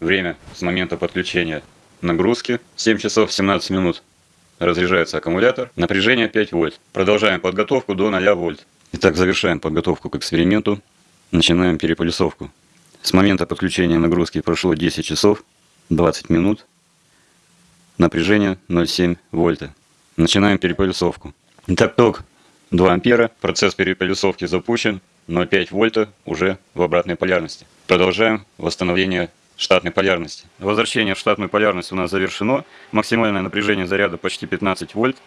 время с момента подключения нагрузки 7 часов 17 минут. Разряжается аккумулятор. Напряжение 5 вольт. Продолжаем подготовку до 0 вольт. Итак, завершаем подготовку к эксперименту. Начинаем переполисовку. С момента подключения нагрузки прошло 10 часов 20 минут. Напряжение 0,7 вольта. Начинаем переполисовку. Итак, ток 2 ампера. Процесс переполисовки запущен. 0,5 вольта уже в обратной полярности. Продолжаем восстановление штатной полярности. Возвращение в штатную полярность у нас завершено. Максимальное напряжение заряда почти 15 вольт.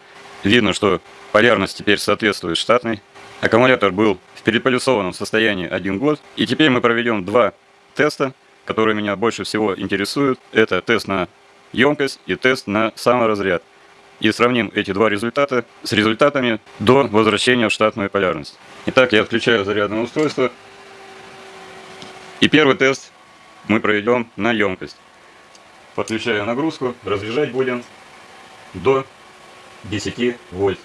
Видно, что полярность теперь соответствует штатной. Аккумулятор был в переполисованном состоянии один год. И теперь мы проведем два теста, которые меня больше всего интересуют. Это тест на емкость и тест на саморазряд. И сравним эти два результата с результатами до возвращения в штатную полярность. Итак, я отключаю зарядное устройство. И первый тест мы проведем на емкость. Подключаю нагрузку, разряжать будем до 10 вольт.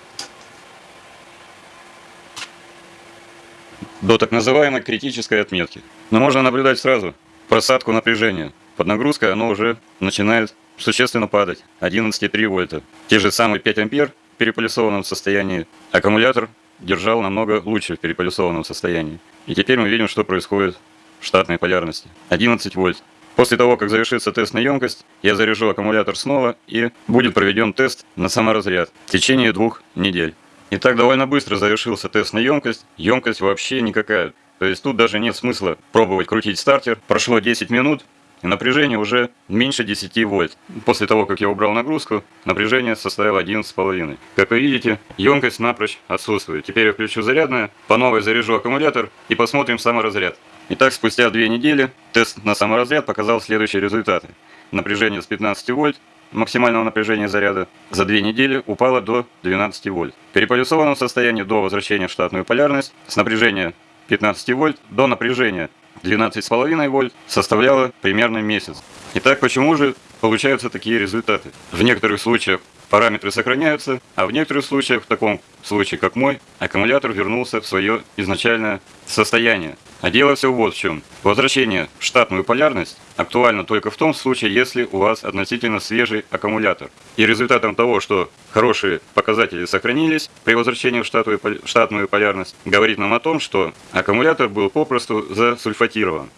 До так называемой критической отметки. Но можно наблюдать сразу просадку напряжения. Под нагрузкой оно уже начинает существенно падать. 11,3 вольта. Те же самые 5 ампер в переполисованном состоянии. Аккумулятор держал намного лучше в переполисованном состоянии. И теперь мы видим, что происходит штатной полярности. 11 вольт. После того, как завершится тест на емкость, я заряжу аккумулятор снова и будет проведен тест на саморазряд в течение двух недель. Итак, довольно быстро завершился тест на емкость. Емкость вообще никакая. То есть тут даже нет смысла пробовать крутить стартер. Прошло 10 минут, и напряжение уже меньше 10 вольт. После того, как я убрал нагрузку, напряжение составило 11,5. Как вы видите, емкость напрочь отсутствует. Теперь я включу зарядное, по новой заряжу аккумулятор и посмотрим саморазряд. Итак, спустя 2 недели тест на саморазряд показал следующие результаты. Напряжение с 15 вольт, максимального напряжения заряда за 2 недели упало до 12 вольт. В переполисованном состоянии до возвращения в штатную полярность с напряжения 15 вольт до напряжения 12,5 вольт составляло примерно месяц. Итак, почему же получаются такие результаты? В некоторых случаях параметры сохраняются, а в некоторых случаях, в таком случае как мой, аккумулятор вернулся в свое изначальное состояние. А дело все вот в чем. Возвращение в штатную полярность актуально только в том случае, если у вас относительно свежий аккумулятор. И результатом того, что хорошие показатели сохранились при возвращении в штатную, штатную полярность, говорит нам о том, что аккумулятор был попросту засульфатирован.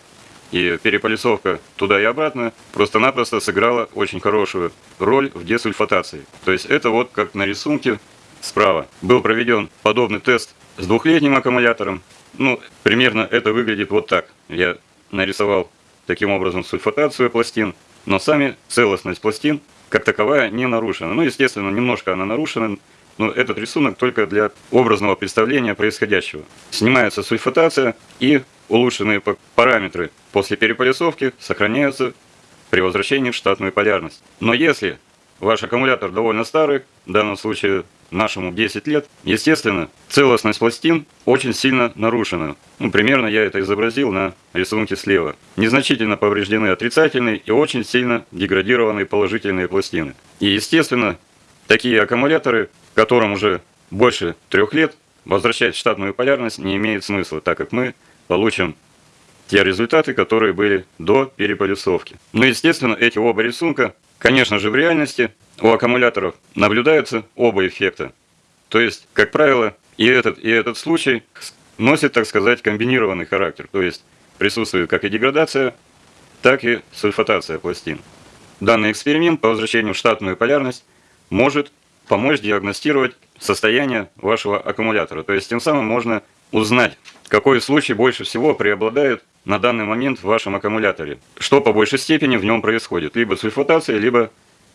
И переполисовка туда и обратно просто-напросто сыграла очень хорошую роль в десульфатации. То есть это вот как на рисунке справа. Был проведен подобный тест с двухлетним аккумулятором. Ну, примерно это выглядит вот так. Я нарисовал таким образом сульфатацию пластин, но сами целостность пластин как таковая не нарушена. Ну, естественно, немножко она нарушена, но этот рисунок только для образного представления происходящего. Снимается сульфатация и улучшенные параметры после переполисовки сохраняются при возвращении в штатную полярность. Но если ваш аккумулятор довольно старый, в данном случае нашему 10 лет, естественно, целостность пластин очень сильно нарушена. Ну, примерно я это изобразил на рисунке слева. Незначительно повреждены отрицательные и очень сильно деградированные положительные пластины. И, естественно, такие аккумуляторы, которым уже больше трех лет, возвращать штатную полярность не имеет смысла, так как мы получим те результаты, которые были до переполисовки. Но, естественно, эти оба рисунка, конечно же, в реальности у аккумуляторов наблюдаются оба эффекта. То есть, как правило, и этот, и этот случай носит, так сказать, комбинированный характер. То есть, присутствует как и деградация, так и сульфатация пластин. Данный эксперимент по возвращению в штатную полярность может помочь диагностировать состояние вашего аккумулятора. То есть, тем самым можно узнать, какой случай больше всего преобладает на данный момент в вашем аккумуляторе. Что по большей степени в нем происходит. Либо сульфатация, либо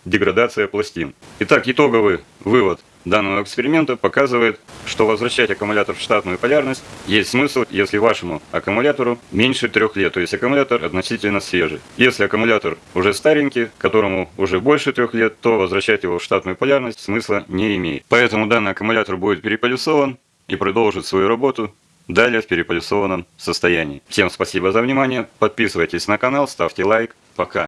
деградация пластин. Итак, итоговый вывод данного эксперимента показывает, что возвращать аккумулятор в штатную полярность есть смысл, если вашему аккумулятору меньше трех лет, то есть аккумулятор относительно свежий. Если аккумулятор уже старенький, которому уже больше трех лет, то возвращать его в штатную полярность смысла не имеет. Поэтому данный аккумулятор будет переполисован и продолжит свою работу далее в переполисованном состоянии. Всем спасибо за внимание, подписывайтесь на канал, ставьте лайк, пока.